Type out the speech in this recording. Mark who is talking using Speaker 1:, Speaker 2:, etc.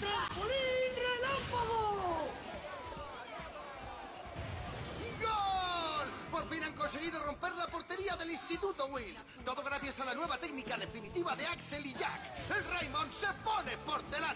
Speaker 1: ¡Trampolín relámpago!
Speaker 2: ¡Gol! Por fin han conseguido romper la portería del Instituto Will. Todo gracias a la nueva técnica definitiva de Axel y Jack. El Raymond se pone por delante.